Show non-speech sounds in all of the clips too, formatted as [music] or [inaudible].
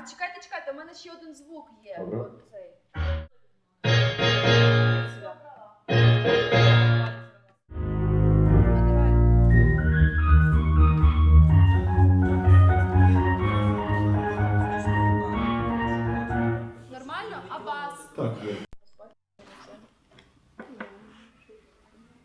є? Є? Так. А чекайте, чекайте, у мене ще один звук є. Добре. От цей. Ну, давай. Нормально? А бас? Так, є.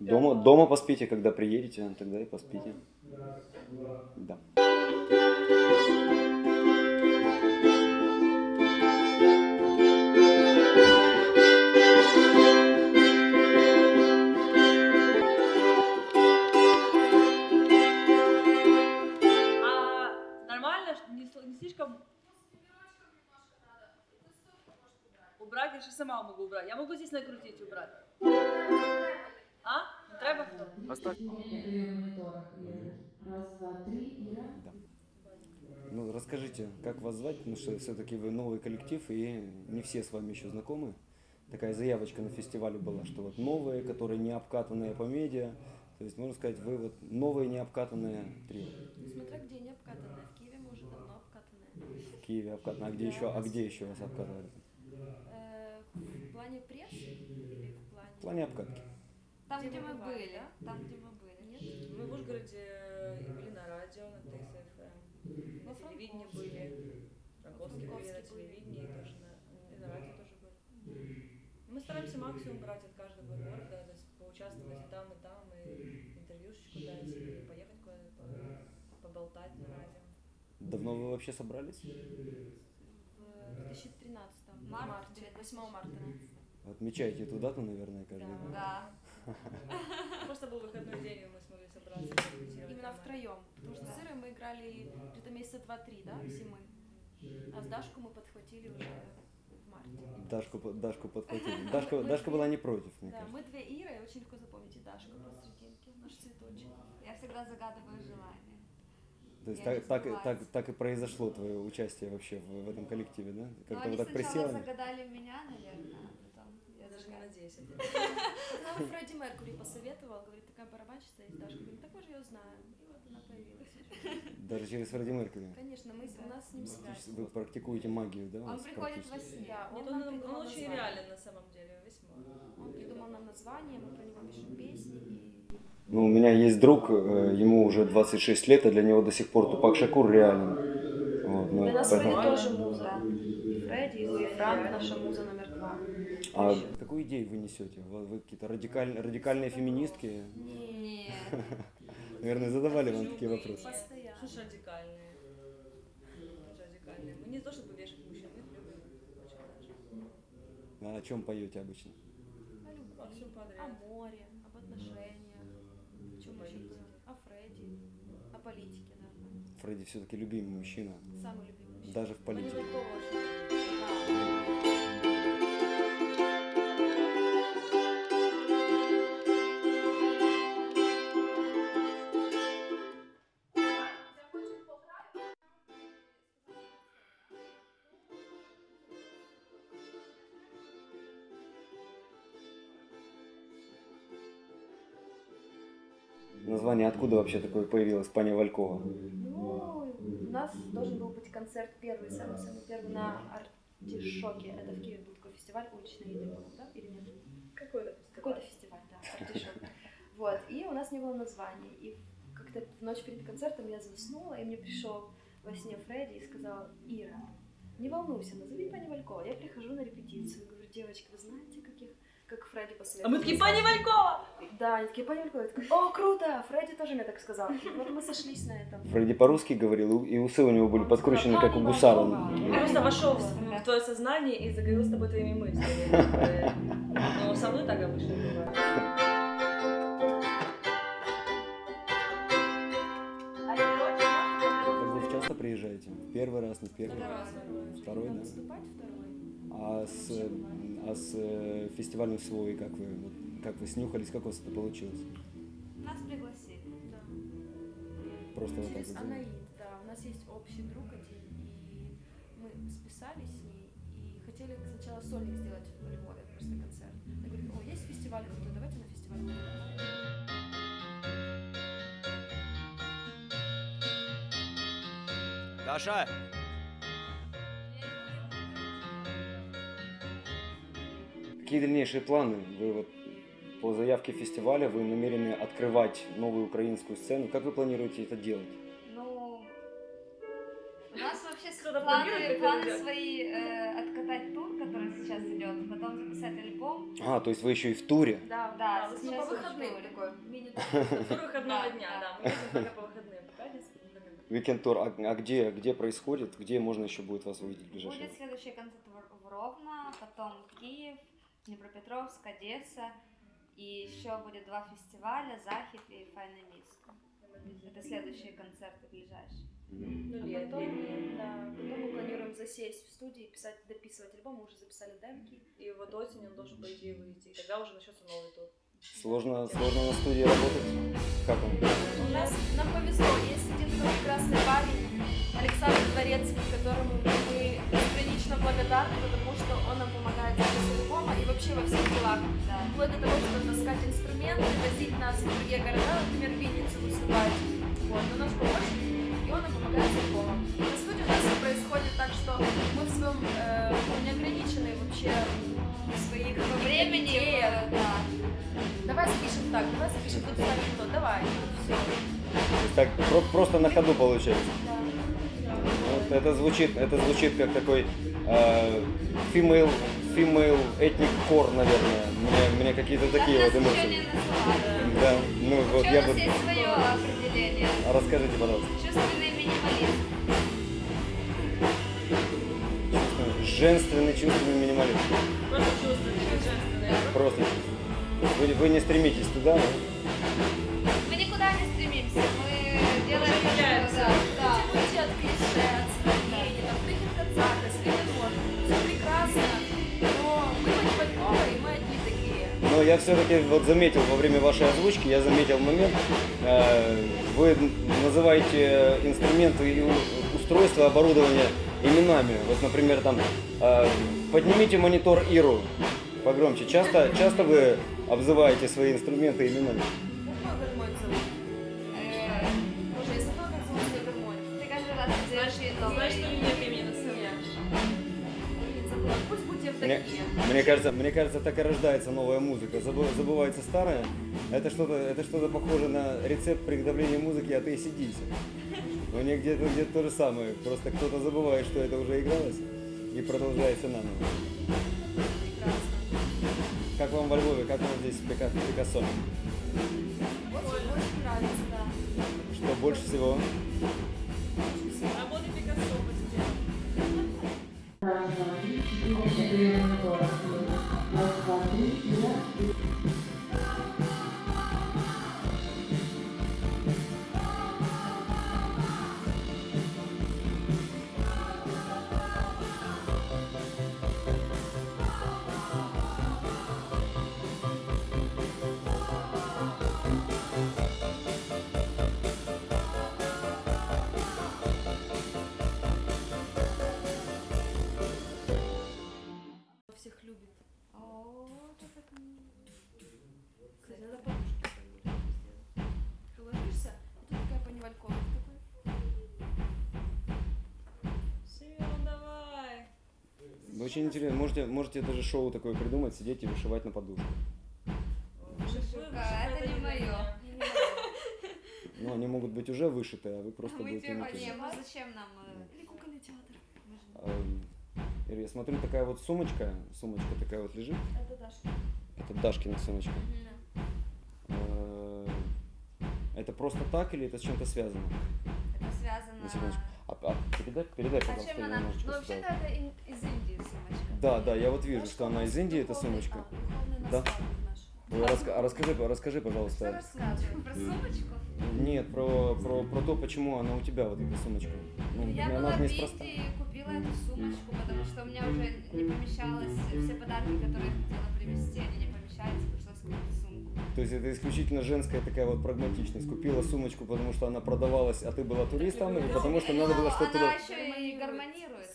Дома, дома поспите, когда приедете, тогда и поспите. Да. Же сама могу убрать. Я могу здесь накрутить убрать. А? Не треба? Оставь. Раз, два, три, Ира. Ну, расскажите, как вас звать, потому что все-таки вы новый коллектив, и не все с вами еще знакомы. Такая заявочка на фестивале была, что вот новые, которые не обкатанные по медиа. То есть, можно сказать, вы вот новые не обкатанные трио. Смотря где не обкатанная. В Киеве мы уже давно обкатанная. В Киеве обкатано. А где еще, а где еще вас обкатывали? Э, в плане пресс или в плане... В плане обкатки. Там, Где где мы мы бывали, были, да? там, где мы были. Нет? Мы в Ужгороде и были на радио, на ТСФМ. На телевидении были. Франковске были, на телевидении тоже, на, и на радио тоже были. Мы стараемся максимум брать от каждого города, то есть поучаствовать и там, и там, и интервьюшечку дать, и поехать куда-то по- поболтать на радио. Давно вы вообще собрались? В 2013 Март, марте, 8 марта. Отмечаете эту дату, наверное, каждый год. Да. [laughs] Просто был выходной день, и мы смогли собраться. Именно втроем. Потому что с Ирой мы играли где-то месяца два-три, да, зимы. А с Дашку мы подхватили уже в марте. Дашку, по- Дашку подхватили. Дашка, Дашка была не против, мне Да, кажется. мы две Иры, и очень легко запомнить и Дашку посрединке, наш цветочек. Я всегда загадываю желание. То есть так, так, так, так и произошло твое участие вообще в, в этом коллективе, да? Но Как-то они вот так сначала присела. загадали меня, наверное, а потом я даже не надеюсь. это. [laughs] Нам Фредди Меркури посоветовал, говорит, такая барабанщица есть Дашка. Говорит, так мы же ее знаем. И вот она появилась. Даже через Фредди Меркьюри. Конечно, мы, у нас с ним связь. Вы практикуете магию, да? Он приходит во сне. Да, он он, нам он придумал очень реален на самом деле, весьма. Он придумал нам название, мы про него пишем песни. И... Ну, у меня есть друг, э, ему уже 26 лет, а для него до сих пор Тупак Шакур реален. Вот, ну, Для нас поэтому- Фредди тоже муза. Фредди, и Франк наша муза номер два. А какую идею вы несете? Вы, вы какие-то радикаль- радикальные феминистки? Нет. [laughs] Наверное, задавали вам такие вопросы. Что Постоянно. ж радикальные? Мы не то, чтобы вешать мужчин, мы их любим очень даже. А о чем поете обычно? О любви, море, об отношениях. О чем еще политике. делать? О Фредди. О политике, да. Фредди все-таки любимый мужчина, Самый любимый мужчина. даже в Мы политике. Название откуда вообще такое появилось, Паня Валькова? Ну, нас должен был быть концерт первый, самый-самый первый на Артишоке. Это в Киеве был такой фестиваль уличной еды, по-моему, да? Или нет? Какой-то Какой-то фестиваль, да, [laughs] Артишок. Вот, и у нас не было названия. И как-то в ночь перед концертом я заснула, и мне пришел во сне Фредди и сказал, Ира, не волнуйся, назови Пани Валькова. Я прихожу на репетицию, говорю, девочки, вы знаете, каких как Фредди А посоветовал? мы такие, пани Валькова! Да, они такие, такая, о, круто, Фредди тоже мне так сказал. Вот мы сошлись на этом. Фредди по-русски говорил, и усы у него были подкручены, как у «Пани гусара. Валькова». Он просто вошел в, твое сознание и заговорил с тобой твоими мыслями. [laughs] Но со мной так обычно бывает. Так вы часто приезжаете? Первый раз, не первый? Второй, да? А с, а с э, фестивалем свой, как вы, вот, как вы снюхались, как у вас это получилось? Нас пригласили. Да. Просто вот так Через вот. Анаид, да. У нас есть общий друг один, и мы списались с ней и хотели сначала сольник сделать в Львове, просто концерт. Она говорит, о, есть фестиваль крутой, давайте на фестиваль. Саша! Какие дальнейшие планы? Вы вот по заявке фестиваля вы намерены открывать новую украинскую сцену. Как вы планируете это делать? Ну, у нас вообще планы, планы свои э, откатать тур, который сейчас идет, потом записать альбом. А, то есть вы еще и в туре? Да, Да, ну, сейчас по уже выходным туре. такой мини Тур [laughs] выходного Да, дня, да. да. Мы ездим только по выходным. По пятницам, ну. А, а где, где происходит? Где можно еще будет вас увидеть в ближайшее Будет следующий концерт в Ровно, потом Киев, Днепропетровск, Одесса. И еще будет два фестиваля, Захид и Файна Миско. Это следующие концерты ближайшие. Ну, А лет, потом, лет. да, потом мы планируем засесть в студии, писать, дописывать альбом, мы уже записали демки. И вот осенью он должен, по идее, выйти. И тогда уже начнется новый тур. Сложно, сложно на студии работать? Как вам? У нас, нам повезло, есть один прекрасный парень, Александр Дворецкий, которому мы безгранично благодарны, потому что он нам помогает с записью альбома и вообще во всех делах. Да. Вплоть до того, что таскать инструменты, возить нас в другие города, например, Винницу выступать. Вот, он наш помощник, и он нам помогает с альбомом. На студии у нас происходит так, что мы в своем э, ну, неограниченные вообще в своих По времени, идеях. да. Давай запишем так, давай запишем тут ставим то, давай. Все. То есть так про- просто на ходу получается. Вот это звучит, это звучит как такой female, female ethnic core, наверное. Мне, мне какие-то такие Так вот эмоции. Да, ну вот Еще я у бы... свое определение. А Расскажите, пожалуйста. Чувственный минимализм. Чувственный- Женственный, чувственный минимализм. Просто чувствуете, как женственное. Просто. Вы, вы не стремитесь туда, да? Мы никуда не стремимся, мы делаем да, да. Уйти от клише, от Все прекрасно, но мы Манипалькова, и мы одни такие. Но я все-таки вот заметил во время вашей озвучки, я заметил момент, э, вы называете инструменты и у- устройства оборудования именами. Вот, например, там э, поднимите монитор Иру погромче. Часто, часто вы обзываете свои инструменты именами. Как мой гармонь Мне, мне кажется, мне кажется, так и рождается новая музыка. Забы- забывается старая. Это что-то, это что-то похоже на рецепт приготовления музыки от ACDC. У них где-то где то же самое. Просто кто-то забывает, что это уже игралось, и продолжается наново. Прекрасно. Как вам во Львове, как вам здесь Пикассо? Очень, очень нравится, да. Что больше всего? Очень интересно. Можете, можете даже шоу такое придумать, сидеть и вышивать на подушку. Шука, это не моё. Ну, они могут быть уже вышиты, а вы просто Мы будете типа, иметь. не, ну зачем нам? э, Или кукольный театр. мы же- Ира, я смотрю, такая вот сумочка, сумочка такая вот лежит. Это Даша. Это Дашкина сумочка. Э, Это просто так или это с чем-то связано? Это связано... На секундочку. А, а передай, передай, А пожалуйста, чем она? Ну, вообще-то это из Индии. Да, да, я вот вижу, что она из Индии, эта сумочка. Да. Ой, раска- а расскажи, расскажи, Что пожалуйста. рассказывать? Про сумочку? Нет, про, про, про то, почему она у тебя вот эта сумочка. Ну, Я она была в. Индии и купила эту сумочку, потому что у меня уже не помещалось все подарки, которые я хотела привезти, они не помещались, пришлось купить сумку. То есть это исключительно женская такая вот прагматичность. Купила сумочку, потому что она продавалась, а ты была туристом, и потому что надо было что-то Она еще и гармонирует.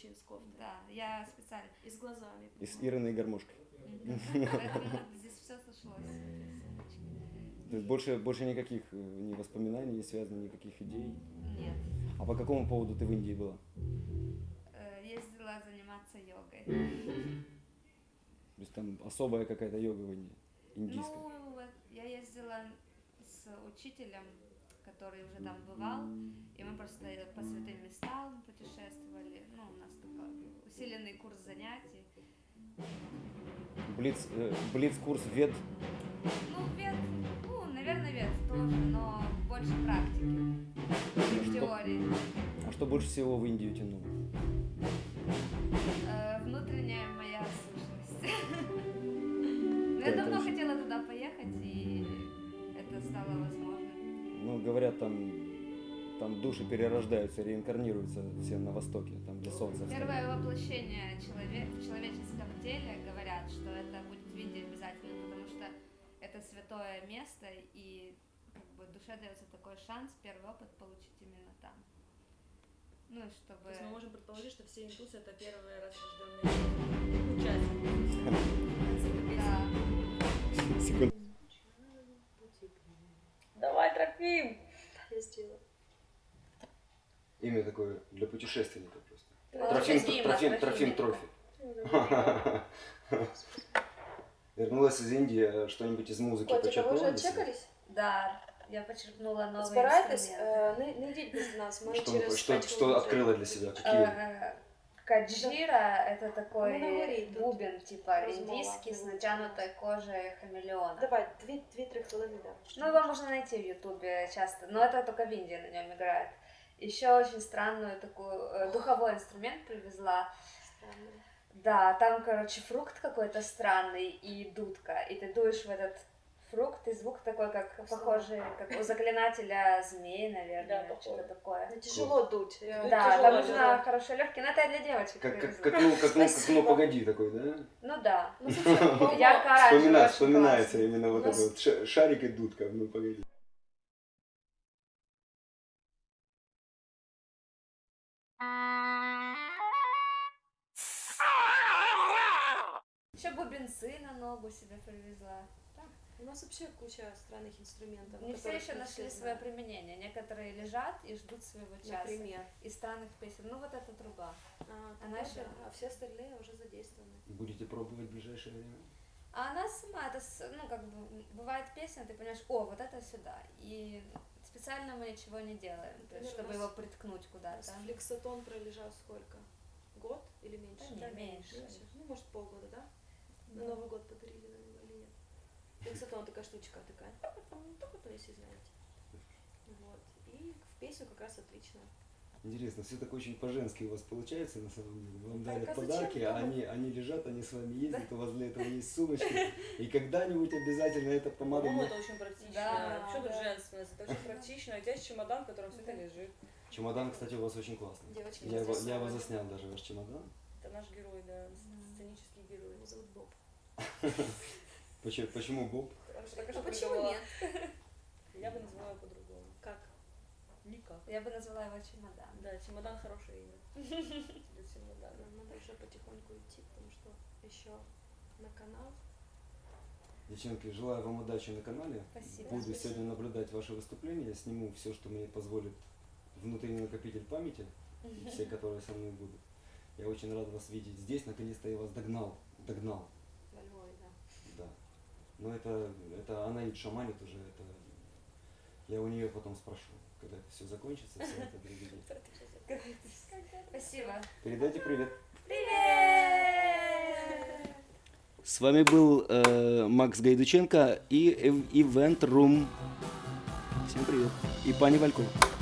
Гармонирует да. очень с кофтой. Да, я специально. И с глазами. И с Ириной гармошкой. [laughs] Здесь все сошлось. То есть больше, больше никаких э, ни воспоминаний не связано, никаких идей. Нет. А по какому поводу ты в Индии была? Э, Ездила заниматься йогой. То есть там особая какая-то йога в Индии, индийская. Ну, вот я ездила с учителем, который уже там бывал, и мы просто по святым местам путешествовали. Ну, у нас такой усиленный курс занятий. Блиц, э, блиц-курс вет. Ну, вет, ну, наверное, вет тоже, но больше практики, чем Что? теории. А что больше всего в Индию тянуло? Э, внутренняя моя сущность. [laughs] Ну, я давно хотела туда поехать, и это стало возможным. Ну, говорят, там, там души перерождаются, реинкарнируются все на Востоке, там, где солнце встает. Первое воплощение человек в человеческом теле говорят, что это будет в Индии обязательно, потому что это святое место, и как бы душе дается такой шанс первый опыт получить именно там. Ну и То чтобы... есть мы можем предположить, что все индусы это первые [laughs] раз рожденные участники. Имя такое для путешественника просто. Да. Трофим, Дима, Трофим, Трофим. Трофим, Трофи. Вернулась из Индии, а что-нибудь из музыки Котик, а ви почерпнула вже для себя? чекались? Да, я почерпнула новые Збирайтесь, инструменты. е, не, не йдіть без нас, ми Что, через что, п'ять что хвилин открыла для себя? Какие? Э, Каджира это такой Ну, говори тут. бубен, типа Размова, индийский с ну, натянутой кожей хамелеона. Давай, дві- дві-три хвилини, да. Ну, его можно найти в Ютубе часто, но это только в Индии на нем играет. Еще очень странную такую э, духовой инструмент привезла. Странно. Да, там, короче, фрукт какой-то странный и дудка, и ты дуешь в этот фрукт, и звук такой, как похожий, как у заклинателя змеи, наверное, Да, что-то такое. Ну, тяжело дуть. реально. Да, Тяжело там нужно хорошо легкий, но это я для девочек Как, как, как, ну, как, ну, как, ну, погоди такой, да? Ну да. Ну, [laughs] очень вспоминается именно вот У нас- это вот ша- шарик и дудка, ну погоди. Еще бубенцы на ногу себе привезла. У нас вообще куча странных инструментов. Не все еще нашли все свое применение. Некоторые лежат и ждут своего часа. Например. Из странных песен. Ну вот эта труба. А, Она тогда еще- да, а все остальные уже задействованы. Будете пробовать в ближайшее время? А она сама, это, ну, как бы, бывает песня, ты понимаешь, о, вот это сюда. И специально мы ничего не делаем, то Например, есть, чтобы его приткнуть куда-то. флексотон пролежал сколько? Год или меньше? Да не, меньше. Ну, может, полгода, да? На Новый год подарили на него или нет? Флексотон такая штучка такая. Только если знаете. Вот. И в песню как раз отлично. Интересно, все так очень по-женски у вас получается на самом деле. Вам Так, дарят а подарки, а они, они лежат, они с вами ездят, у вас для этого есть сумочки. И когда-нибудь обязательно эта помада По-моему, будет. это очень практично. Да, Вообще тут да. женственность. Это очень практично. У тебя есть чемодан, в котором все это лежит. Чемодан, кстати, у вас очень классный. Девочки, Я его, я его заснял даже, ваш чемодан. Это наш герой, да, сценический герой. Его зовут Боб. [laughs] Почему, почему Боб? Что А что почему нет? Я бы назвала его по-другому. Как? Никак. Я бы назвала его чемодан. Да, чемодан хорошее имя. [laughs] Для чемодана. Надо уже потихоньку идти, потому что еще на канал. Девчонки, желаю вам удачи на канале. Спасибо. Буду Спасибо. сегодня наблюдать ваши выступления, сниму все, что мне позволит внутренний накопитель памяти, все, [laughs] которые со мной будут. Я очень рад вас видеть здесь. Наконец-то я вас догнал. Догнал. Во Львове, да. Да. Но это, это она и шаманит уже. Это я у нее потом спрошу, когда это все закончится, все это приведет. [laughs] Спасибо. Передайте привет. Привет! С вами был э, Макс Гайдученко и Event Room. Всем привет. И пани Валькова.